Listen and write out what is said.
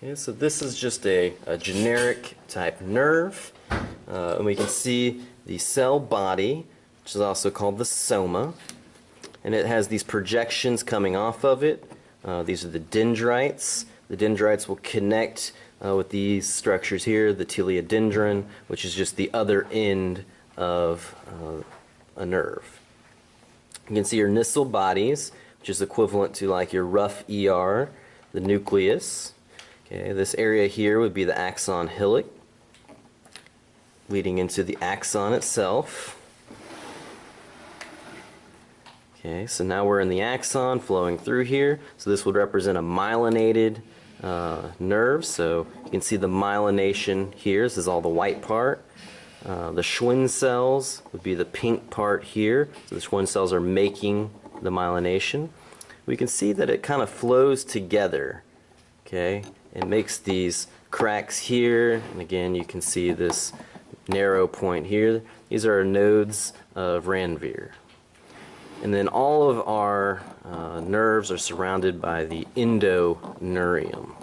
Okay, so this is just a, a generic type nerve, uh, and we can see the cell body, which is also called the soma, and it has these projections coming off of it. Uh, these are the dendrites. The dendrites will connect uh, with these structures here, the telodendron, which is just the other end of uh, a nerve. You can see your Nissl bodies, which is equivalent to like your rough ER, the nucleus. Okay, this area here would be the axon hillock, leading into the axon itself. Okay, so now we're in the axon flowing through here. So this would represent a myelinated uh, nerve. So you can see the myelination here. This is all the white part. Uh, the Schwann cells would be the pink part here. So the Schwann cells are making the myelination. We can see that it kind of flows together. Okay, it makes these cracks here, and again you can see this narrow point here. These are nodes of Ranvier. And then all of our uh, nerves are surrounded by the endoneurium.